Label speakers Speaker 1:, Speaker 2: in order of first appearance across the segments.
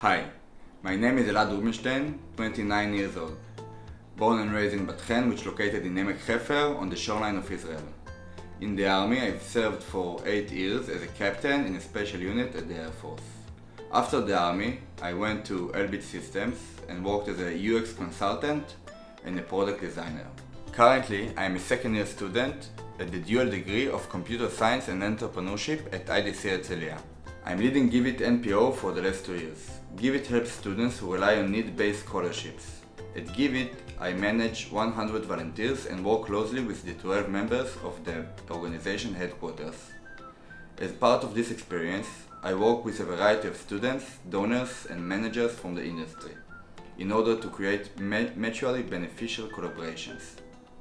Speaker 1: Hi, my name is Elad Rubinstein, 29 years old. Born and raised in Bat Hen, which is located in Emek Hefer on the shoreline of Israel. In the army, I've served for 8 years as a captain in a special unit at the Air Force. After the army, I went to Elbit Systems and worked as a UX consultant and a product designer. Currently, I am a second year student at the dual degree of computer science and entrepreneurship at IDC Herzliya. I'm leading Givit NPO for the last two years. Givit helps students who rely on need-based scholarships. At Givit, I manage 100 volunteers and work closely with the 12 members of the organization headquarters. As part of this experience, I work with a variety of students, donors and managers from the industry in order to create mutually beneficial collaborations.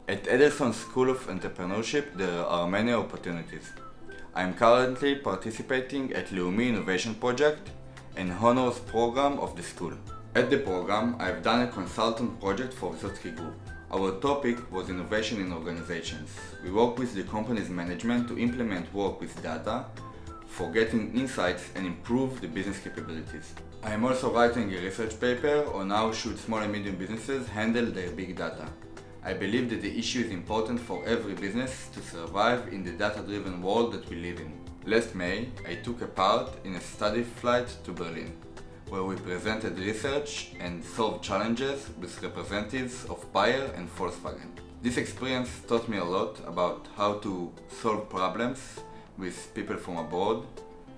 Speaker 1: At Adelson School of Entrepreneurship, there are many opportunities. I am currently participating at Leumi Innovation Project, an honors program of the school. At the program, I have done a consultant project for Wissotzky Group. Our topic was innovation in organizations. We work with the company's management to implement work with data for getting insights and improve the business capabilities. I am also writing a research paper on how should small and medium businesses handle their big data. I believe that the issue is important for every business to survive in the data-driven world that we live in. Last May, I took a part in a study flight to Berlin, where we presented research and solved challenges with representatives of Bayer and Volkswagen. This experience taught me a lot about how to solve problems with people from abroad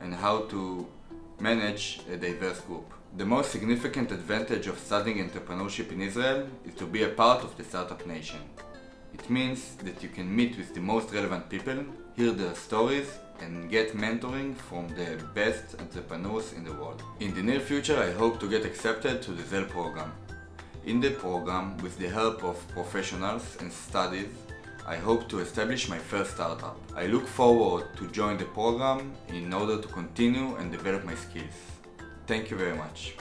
Speaker 1: and how to manage a diverse group. The most significant advantage of studying entrepreneurship in Israel is to be a part of the startup nation. It means that you can meet with the most relevant people, hear their stories and get mentoring from the best entrepreneurs in the world. In the near future I hope to get accepted to the Zell program. In the program, with the help of professionals and studies, I hope to establish my first startup. I look forward to join the program in order to continue and develop my skills. Thank you very much.